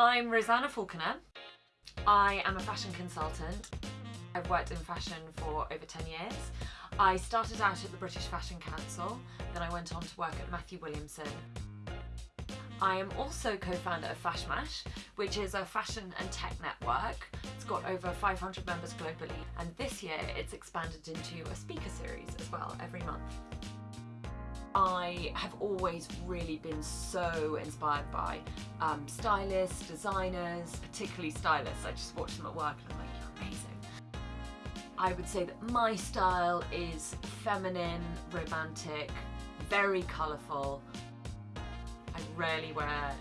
I'm Rosanna Falconer. I am a fashion consultant. I've worked in fashion for over 10 years. I started out at the British Fashion Council, then I went on to work at Matthew Williamson. I am also co-founder of Fashmash, which is a fashion and tech network. It's got over 500 members globally, and this year it's expanded into a speaker series as well every month. I have always really been so inspired by um, stylists, designers, particularly stylists. I just watch them at work and I'm like, you're amazing. I would say that my style is feminine, romantic, very colourful. I rarely wear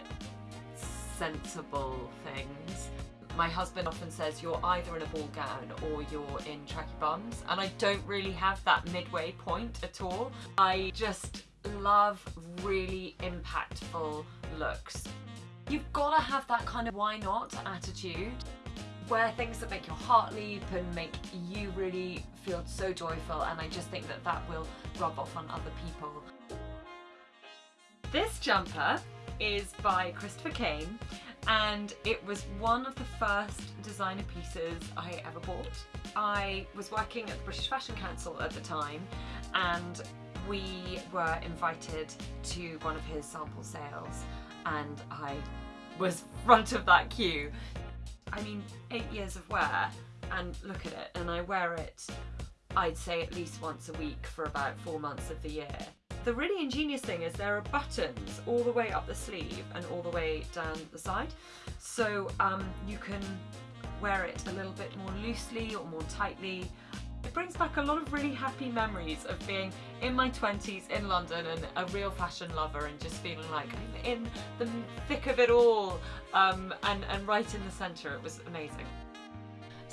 sensible things. My husband often says you're either in a ball gown or you're in tracky bums and I don't really have that midway point at all. I just love really impactful looks. You've got to have that kind of why not attitude. Wear things that make your heart leap and make you really feel so joyful and I just think that that will rub off on other people. This jumper is by Christopher Kane and it was one of the first designer pieces I ever bought. I was working at the British Fashion Council at the time and we were invited to one of his sample sales and I was front of that queue. I mean, eight years of wear and look at it and I wear it I'd say at least once a week for about four months of the year. The really ingenious thing is there are buttons all the way up the sleeve and all the way down the side. So um, you can wear it a little bit more loosely or more tightly. It brings back a lot of really happy memories of being in my 20s in London and a real fashion lover and just feeling like I'm in the thick of it all um, and, and right in the centre. It was amazing.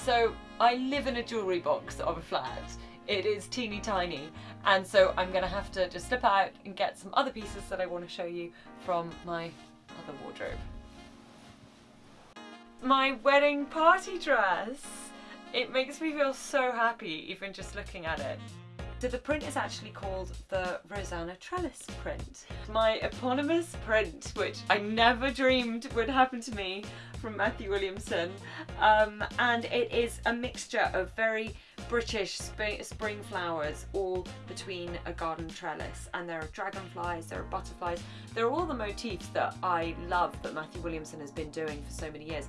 So I live in a jewellery box of a flat it is teeny tiny and so I'm gonna have to just slip out and get some other pieces that I want to show you from my other wardrobe. My wedding party dress! It makes me feel so happy even just looking at it. So the print is actually called the Rosanna Trellis print. My eponymous print, which I never dreamed would happen to me from Matthew Williamson. Um, and it is a mixture of very British sp spring flowers all between a garden trellis and there are dragonflies, there are butterflies, there are all the motifs that I love that Matthew Williamson has been doing for so many years.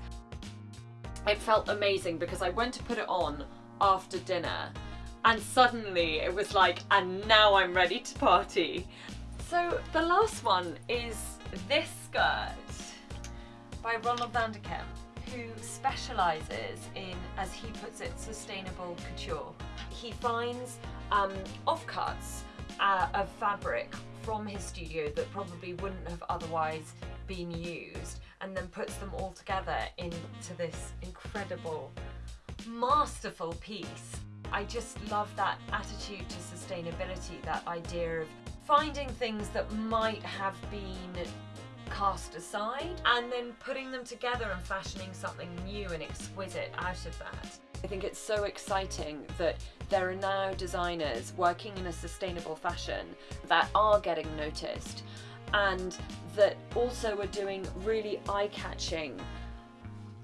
It felt amazing because I went to put it on after dinner and suddenly it was like, and now I'm ready to party. So the last one is this skirt by Ronald van der Kemp who specialises in, as he puts it, sustainable couture. He finds um, offcuts uh, of fabric from his studio that probably wouldn't have otherwise been used and then puts them all together into this incredible, masterful piece. I just love that attitude to sustainability, that idea of finding things that might have been cast aside and then putting them together and fashioning something new and exquisite out of that. I think it's so exciting that there are now designers working in a sustainable fashion that are getting noticed and that also are doing really eye-catching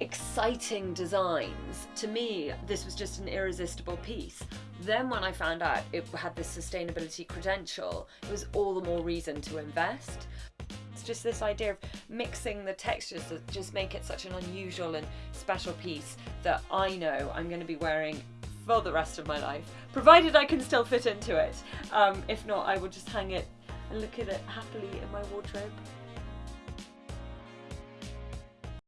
exciting designs. To me, this was just an irresistible piece. Then when I found out it had this sustainability credential, it was all the more reason to invest. It's just this idea of mixing the textures that just make it such an unusual and special piece that I know I'm going to be wearing for the rest of my life, provided I can still fit into it. Um, if not, I will just hang it and look at it happily in my wardrobe.